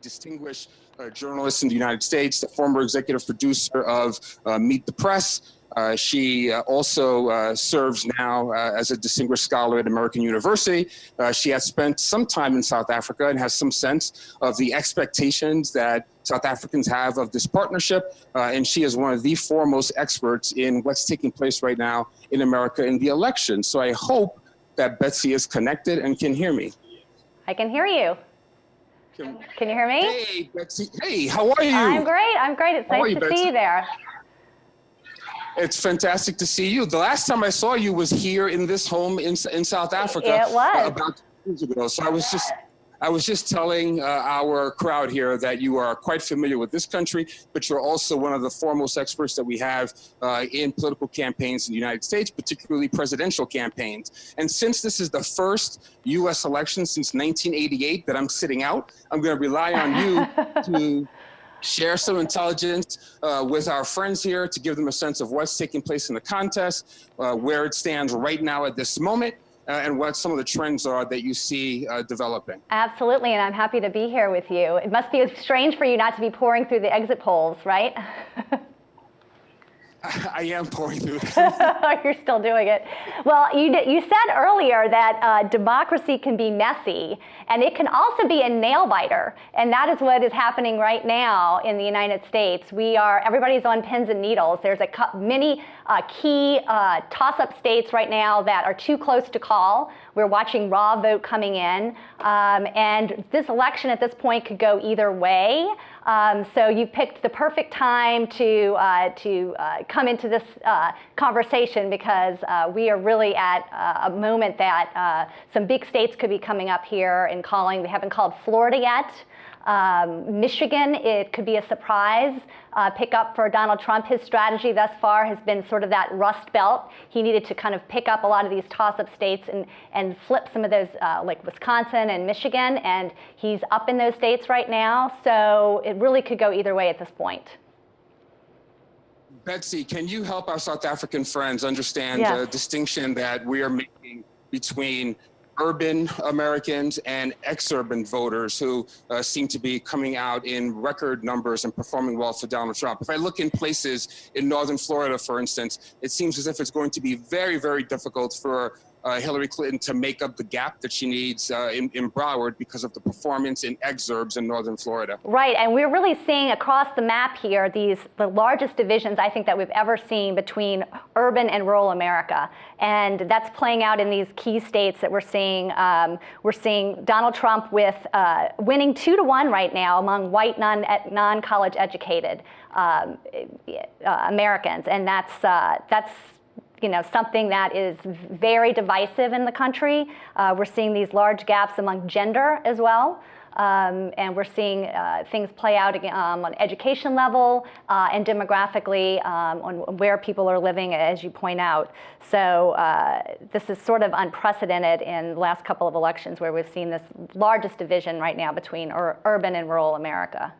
distinguished uh, journalist in the United States, the former executive producer of uh, Meet the Press. Uh, she uh, also uh, serves now uh, as a distinguished scholar at American University. she has spent some time in South Africa and has some sense of the expectations that South Africans have of this partnership. and she is one of the foremost experts in what's taking place right now in America in the election. So I hope that Betsy is connected and can hear me. I can hear you. Can, can you hear me? Hey, Betsy. Hey, how are you? I'm great. I'm great. It's how nice you, to Betsy? see you there. It's fantastic to see you. The last time I saw you was here in this home in, in South Africa. It was. About two years ago. So I was just I was just telling uh, our crowd here that you are quite familiar with this country, but you're also one of the foremost experts that we have uh, in political campaigns in the United States, particularly presidential campaigns. And since this is the first U.S. election since 1988 that I'm sitting out, I'm going to rely on you to share some intelligence uh, with our friends here to give them a sense of what's taking place in the contest, uh, where it stands right now at this moment, and what some of the trends are that you see uh, developing. Absolutely, and I'm happy to be here with you. It must be strange for you not to be poring through the exit polls, right? I am poring through You're still doing it. Well, you, you said earlier that uh, democracy can be messy, and it can also be a nail biter. And that is what is happening right now in the United States. We are, everybody's on pins and needles. There's a many uh, key uh, toss-up states right now that are too close to call. We're watching raw vote coming in. Um, and this election at this point could go either way. Um, so you picked the perfect time to, uh, to uh, come into this uh, conversation because uh, we are really at a moment that some big states could be coming up here and calling. They haven't called Florida yet. Um, Michigan, it could be a surprise uh, pickup for Donald Trump. His strategy thus far has been sort of that rust belt. He needed to kind of pick up a lot of these toss-up states and, and flip some of those, uh, like Wisconsin and Michigan, and he's up in those states right now. So it really could go either way at this point. Betsy, can you help our South African friends understand yes. the distinction that we are making between urban Americans and ex-urban voters who uh, seem to be coming out in record numbers and performing well for Donald Trump. If I look in places in northern Florida, for instance, it seems as if it's going to be very, very difficult for Hillary Clinton to make up the gap that she needs uh, in, in, Broward because of the performance in exurbs in northern Florida. Right, and we're really seeing across the map here these the largest divisions I think that we've ever seen between urban and rural America, and that's playing out in these key states that we're seeing. Um, we're seeing Donald Trump with uh, winning two to one right now among white non non college educated um, uh, Americans, and that's uh, that's you know, something that is very divisive in the country. Uh, we're seeing these large gaps among gender as well. Um, and we're seeing uh, things play out um, on education level uh, and demographically um, on where people are living, as you point out. So uh, this is sort of unprecedented in the last couple of elections where we've seen this largest division right now between ur urban and rural America.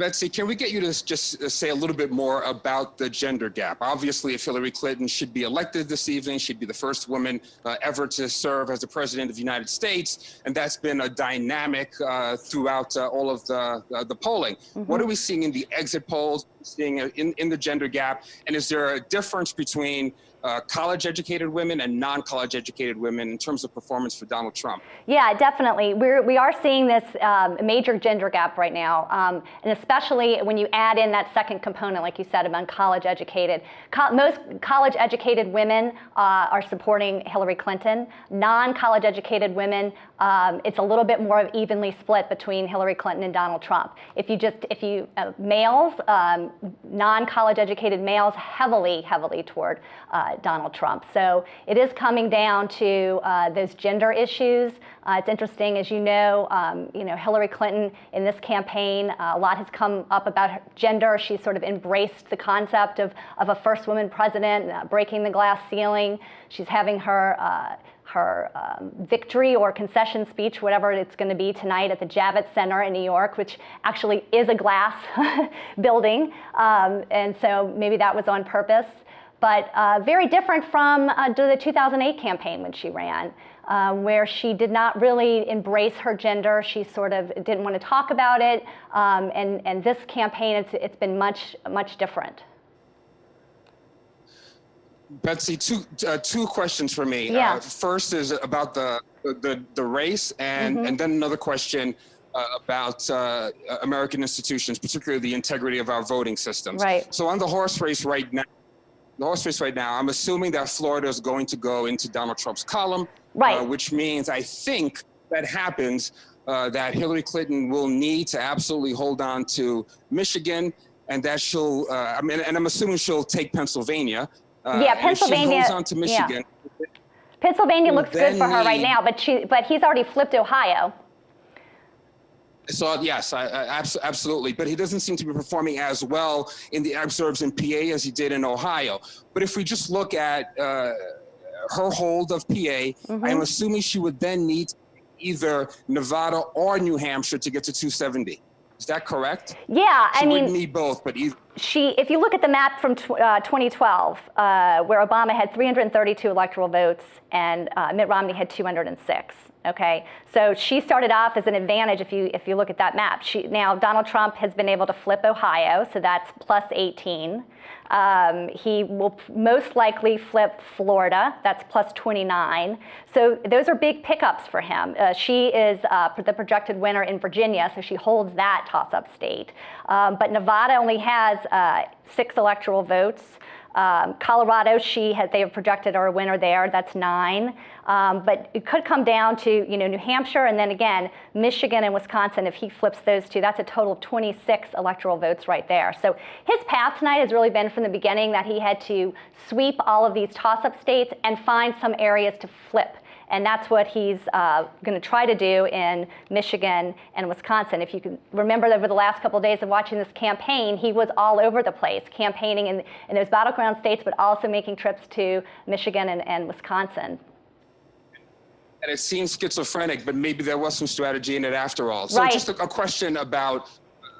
Betsy, can we get you to just uh, say a little bit more about the gender gap? Obviously, if Hillary Clinton should be elected this evening, she'd be the first woman uh, ever to serve as the president of the United States, and that's been a dynamic uh, throughout uh, all of the, uh, the polling. Mm -hmm. What are we seeing in the exit polls, seeing in, in the gender gap, and is there a difference between uh, college educated women and non-college educated women in terms of performance for Donald Trump? Yeah, definitely. We're, we are seeing this um, major gender gap right now, um, and especially when you add in that second component, like you said, among college educated. Co most college educated women uh, are supporting Hillary Clinton. Non-college educated women, um, it's a little bit more of evenly split between Hillary Clinton and Donald Trump. If you just, if you, uh, males, um, non-college educated males heavily, heavily toward uh, Donald Trump. So it is coming down to uh, those gender issues. Uh, it's interesting, as you know, um, you know, Hillary Clinton in this campaign, uh, a lot has come up about gender. She's sort of embraced the concept of, of a first woman president, uh, breaking the glass ceiling. She's having her her um, victory or concession speech, whatever it's going to be tonight at the Javits Center in New York, which actually is a glass building. Um, and so maybe that was on purpose but uh, very different from uh, the 2008 campaign when she ran. um, where she did not really embrace her gender. She sort of didn't want to talk about it. Um, and, and this campaign, it's, it's been much, much different. Betsy, two uh, two questions for me. Yeah. Uh, first is about the the the race, and Mm-hmm. and then another question uh, about uh, American institutions, particularly the integrity of our voting systems. Right. So on the horse race right now, race right now, I'm assuming that Florida is going to go into Donald Trump's column, Right. uh, which means I think that happens. Uh, that Hillary Clinton will need to absolutely hold on to Michigan, and that she'll. Uh, I mean, and I'm assuming she'll take Pennsylvania. Uh, Yeah, and if Pennsylvania- She holds on to yeah. Michigan. Pennsylvania looks good for her right now, but she, but he's already flipped Ohio. So yes, I, I, absolutely. But he doesn't seem to be performing as well in the exurbs in PA as he did in Ohio. But if we just look at uh, her hold of PA, Mm-hmm. I'm assuming she would then need either Nevada or New Hampshire to get to 270. Is that correct? Yeah, She I mean, wouldn't need both, but either. she, if you look at the map from tw- uh, 2012, uh, where Obama had 332 electoral votes and uh, Mitt Romney had 206. Okay, so she started off as an advantage if you if you look at that map. She, now Donald Trump has been able to flip Ohio, so that's plus 18. Um, he will most likely flip Florida, that's plus 29. So those are big pickups for him. Uh, she is uh, the projected winner in Virginia, so she holds that toss-up state. Um, but Nevada only has uh, six electoral votes. Um, Colorado, she had, they have projected her a winner there. That's nine. Um, but it could come down to you know New Hampshire and then again Michigan and Wisconsin. If he flips those two, that's a total of 26 electoral votes right there. So his path tonight has really been from the beginning that he had to sweep all of these toss-up states and find some areas to flip. And that's what he's uh, going to try to do in Michigan and Wisconsin. If you can remember over the last couple of days of watching this campaign, he was all over the place, campaigning in, in those battleground states, but also making trips to Michigan and, and Wisconsin. And it seems schizophrenic, but maybe there was some strategy in it after all. So Right. just a, a question about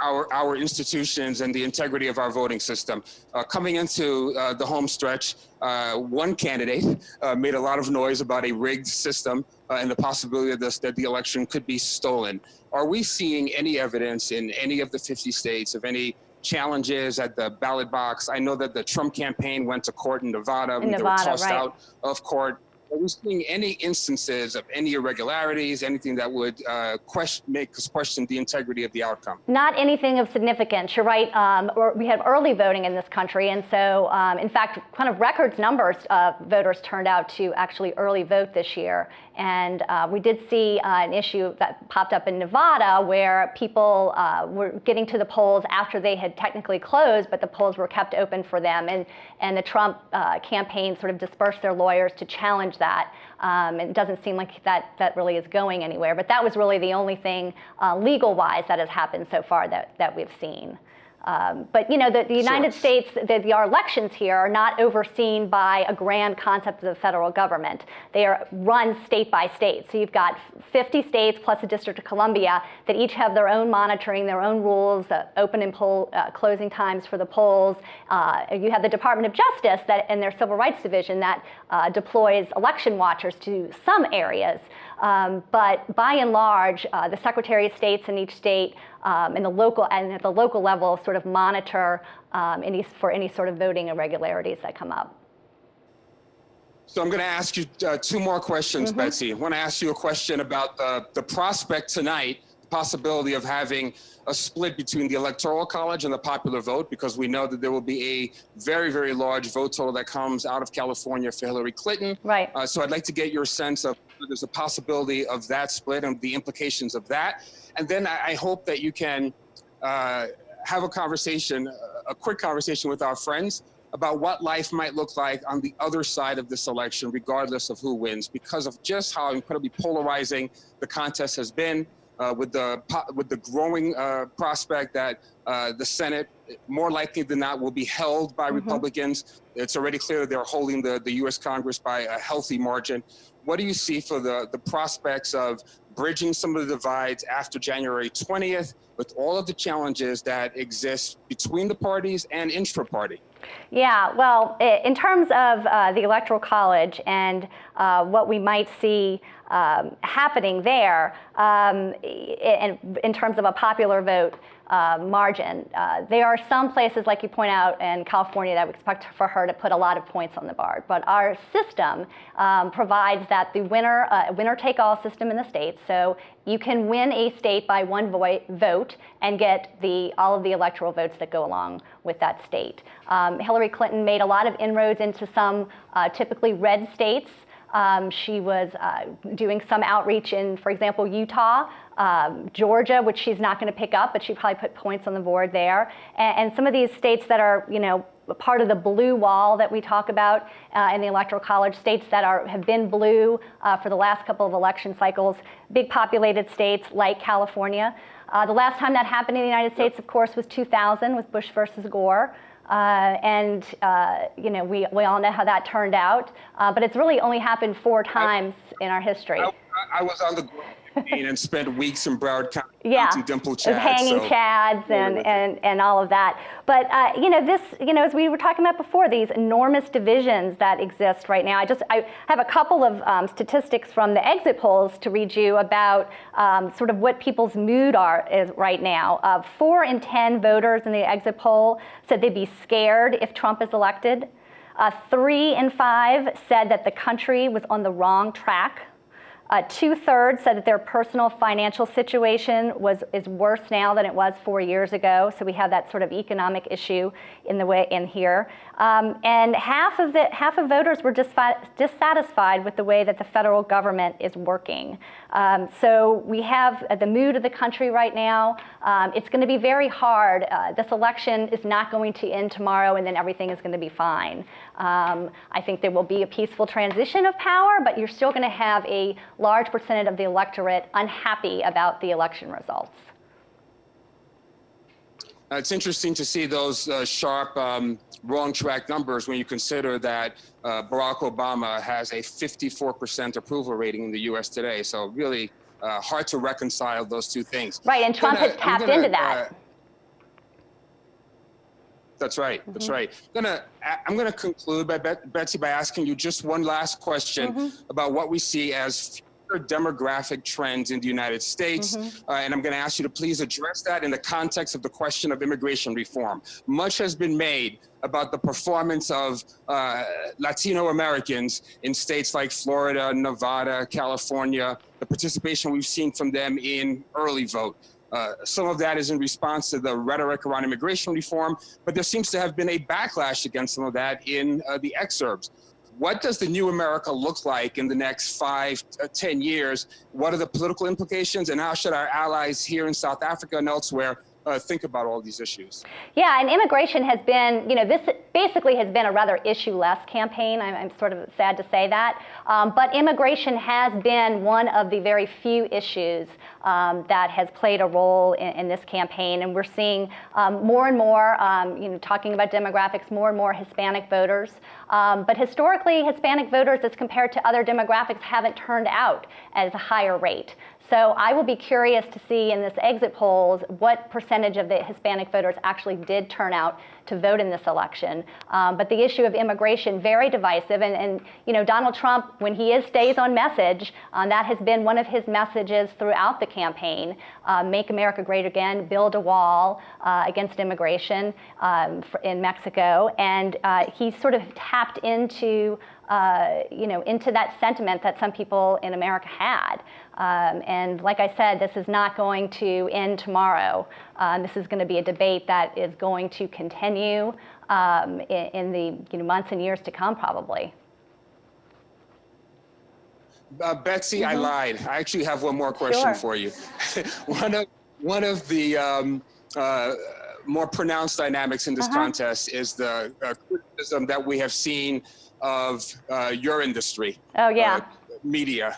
our, our institutions and the integrity of our voting system. Uh, coming into uh, the home stretch, uh, one candidate uh, made a lot of noise about a rigged system uh, and the possibility of this, that the election could be stolen. Are we seeing any evidence in any of the 50 states of any challenges at the ballot box? I know that the Trump campaign went to court in Nevada. In they were tossed right. out of court. Are we seeing any instances of any irregularities, anything that would uh, question, make us question the integrity of the outcome? Not anything of significance. You're right. Um, we had early voting in this country, and so, um, in fact, kind of records numbers of voters turned out to actually early vote this year. And uh, we did see uh, an issue that popped up in Nevada where people uh, were getting to the polls after they had technically closed, but the polls were kept open for them. And, and the Trump uh, campaign sort of dispersed their lawyers to challenge that. Um, it doesn't seem like that, that really is going anywhere. But that was really the only thing uh, legal-wise that has happened so far that, that we've seen. Um, but you know, the, the United Sure. States, the, the, our elections here are not overseen by a grand concept of the federal government. They are run state by state. So you've got 50 states plus the District of Columbia that each have their own monitoring, their own rules, uh, open and poll, uh, closing times for the polls. Uh, you have the Department of Justice that, and their Civil Rights Division that uh, deploys election watchers to some areas. Um, but by and large, uh, the Secretary of States in each state um, and the local and at the local level sort of monitor um, any, for any sort of voting irregularities that come up. So I'm going to ask you uh, two more questions, Betsy. I want to ask you a question about the, the prospect tonight, possibility of having a split between the Electoral College and the popular vote, because we know that there will be a very, very large vote total that comes out of California for Hillary Clinton. Right. Uh, so I'd like to get your sense of there's a possibility of that split and the implications of that. And then I, I hope that you can uh, have a conversation, a quick conversation with our friends about what life might look like on the other side of this election, regardless of who wins, because of just how incredibly polarizing the contest has been. Uh, with the with the growing uh, prospect that uh, the Senate, more likely than not, will be held by Republicans. It's already clear that they're holding the, the U.S. Congress by a healthy margin. What do you see for the, the prospects of bridging some of the divides after January 20th with all of the challenges that exist between the parties and intra-party? Yeah, well, in terms of uh, the Electoral College and uh, what we might see um, happening there, um, in, in terms of a popular vote, uh, margin. Uh, there are some places, like you point out, in California that we expect for her to put a lot of points on the board. But our system um, provides that the winner, uh, winner-take-all system in the states. So you can win a state by one vote and get the, all of the electoral votes that go along with that state. Um, Hillary Clinton made a lot of inroads into some uh, typically red states. Um, she was uh, doing some outreach in, for example, Utah, um, Georgia, which she's not going to pick up, but she probably put points on the board there. And, and, some of these states that are, you know, part of the blue wall that we talk about uh, in the Electoral College, states that are, have been blue uh, for the last couple of election cycles, big populated states like California. Uh, the last time that happened in the United States, of course, was 2000 with Bush versus Gore. Uh, and uh, you know we, we all know how that turned out, uh, but it's really only happened four times I, in our history. I, I was on the and spent weeks in Broward County yeah, Dimple Chads. hanging so. chads and, and, and all of that. But, uh, you know, this, you know, as we were talking about before, these enormous divisions that exist right now. I just, I have a couple of um, statistics from the exit polls to read you about um, sort of what people's mood are is right now. Uh, four in 10 voters in the exit poll said they'd be scared if Trump is elected. Uh, three in five said that the country was on the wrong track uh, Two-thirds said that their personal financial situation was is worse now than it was four years ago. So we have that sort of economic issue in the way in here. Um, and half of the half of voters were dissatisfied with the way that the federal government is working. Um, so we have uh, the mood of the country right now. Um, it's going to be very hard. Uh, this election is not going to end tomorrow, and then everything is going to be fine. Um, I think there will be a peaceful transition of power, but you're still going to have a large percentage of the electorate unhappy about the election results. Uh, it's interesting to see those uh, sharp um, wrong track numbers when you consider that uh, Barack Obama has a 54% approval rating in the US today. So really uh, hard to reconcile those two things. Right, and Trump gonna, has tapped gonna, into that. That's right. Mm -hmm. That's right. I'm gonna I'm gonna conclude by Betsy by asking you just one last question mm -hmm. about what we see as future demographic trends in the United States. Mm -hmm. uh, and I'm going to ask you to please address that in the context of the question of immigration reform. Much has been made about the performance of uh, Latino Americans in states like Florida, Nevada, California, the participation we've seen from them in early vote. Uh, some of that is in response to the rhetoric around immigration reform, but there seems to have been a backlash against some of that in uh, the exurbs. What does the new America look like in the next five, uh, ten years? What are the political implications and how should our allies here in South Africa and elsewhere uh, think about all these issues. Yeah, and immigration has been, you know, this basically has been a rather issue-less campaign. I'm, I'm, sort of sad to say that. Um, but immigration has been one of the very few issues um, that has played a role in, in, this campaign. And we're seeing um, more and more, um, you know, talking about demographics, more and more Hispanic voters. Um, but historically, Hispanic voters, as compared to other demographics, haven't turned out as a higher rate. So I will be curious to see in this exit polls what percentage of the Hispanic voters actually did turn out to vote in this election. Um, but the issue of immigration, very divisive. And, and, you know, Donald Trump, when he is stays on message, um, that has been one of his messages throughout the campaign. Uh, make America great again, build a wall uh, against immigration um, in Mexico. And uh, he sort of tapped into uh, you know, into that sentiment that some people in America had. Um, and like I said, this is not going to end tomorrow. Um, this is going to be a debate that is going to continue um, in, in, the you know, months and years to come, probably. Uh, Betsy, mm -hmm. I mm-hmm. lied. I actually have one more question sure. for you. one of one of the um, uh, more pronounced dynamics in this -huh. contest is the uh, criticism that we have seen of uh, your industry. Oh, yeah. Uh, media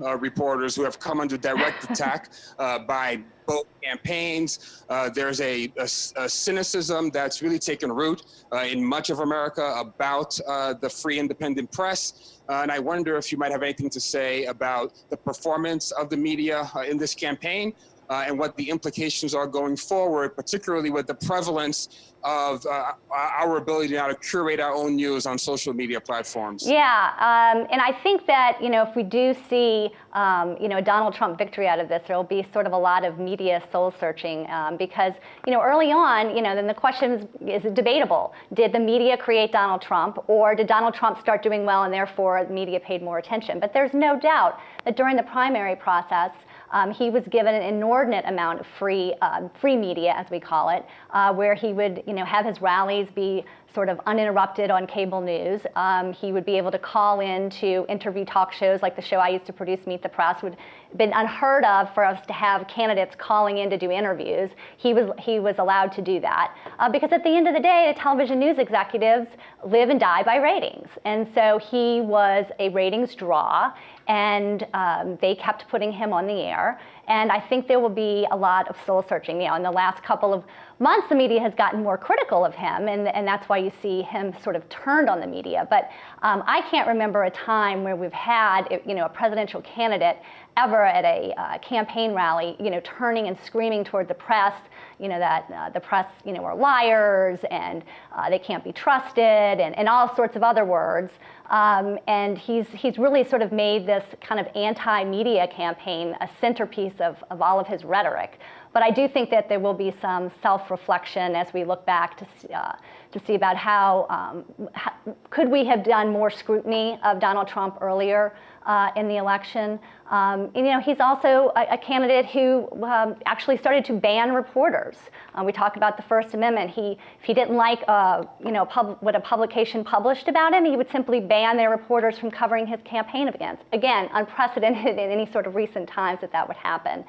uh, reporters who have come under direct attack uh, by both campaigns. Uh, there's a, a, a, cynicism that's really taken root uh, in much of America about the free independent press. and I wonder if you might have anything to say about the performance of the media in this campaign, uh, and what the implications are going forward, particularly with the prevalence of uh, our ability now to curate our own news on social media platforms. Yeah, um, and I think that you know if we do see um, you know Donald Trump victory out of this, there will be sort of a lot of media soul searching um, because you know early on, you know, then the question is, is debatable: Did the media create Donald Trump, or did Donald Trump start doing well and therefore the media paid more attention? But there's no doubt that during the primary process. Um, he was given an inordinate amount of free, uh, free media, as we call it, uh, where he would, you know, have his rallies be sort of uninterrupted on cable news. Um, he would be able to call in to interview talk shows like the show I used to produce, Meet the Press, would been unheard of for us to have candidates calling in to do interviews. He was, he was allowed to do that uh, because at the end of the day, the television news executives live and die by ratings. And so he was a ratings draw and um, they kept putting him on the air. And I think there will be a lot of soul searching. You know, in the last couple of months, the media has gotten more critical of him, and, and that's why you see him sort of turned on the media. But um, I can't remember a time where we've had, you know, a presidential candidate ever at a uh, campaign rally, you know, turning and screaming toward the press, you know, that uh, the press, you know, are liars and uh, they can't be trusted and, and all sorts of other words. Um, and he's, he's really sort of made this kind of anti-media campaign a centerpiece of, of all of his rhetoric. But I do think that there will be some self-reflection as we look back to, uh, to see about how, um, how, could we have done more scrutiny of Donald Trump earlier uh, in the election. Um, and, you know, he's also a, a candidate who um, actually started to ban reporters. Uh, we talk about the First Amendment. He, if he didn't like, uh, you know, what a publication published about him, he would simply ban their reporters from covering his campaign against. Again, unprecedented in any sort of recent times that that would happen.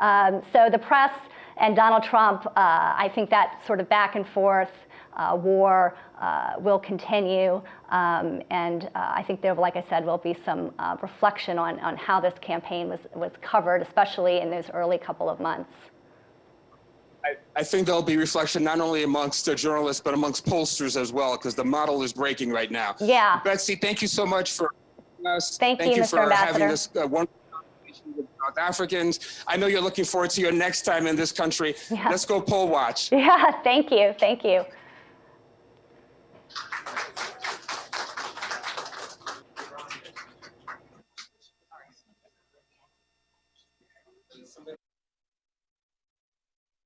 Um, so the press and Donald Trump, uh, I think that sort of back and forth uh, war uh, will continue. Um, and uh, I think there, like I said, will be some uh, reflection on, on how this campaign was, was covered, especially in those early couple of months. I, I think there'll be reflection not only amongst the journalists, but amongst pollsters as well, because the model is breaking right now. Yeah. Betsy, thank you so much for us. Thank, thank you, you Mr. for Ambassador. having this uh, wonderful with South Africans. I know you're looking forward to your next time in this country. Yeah. Let's go poll watch. Yeah, thank you, thank you.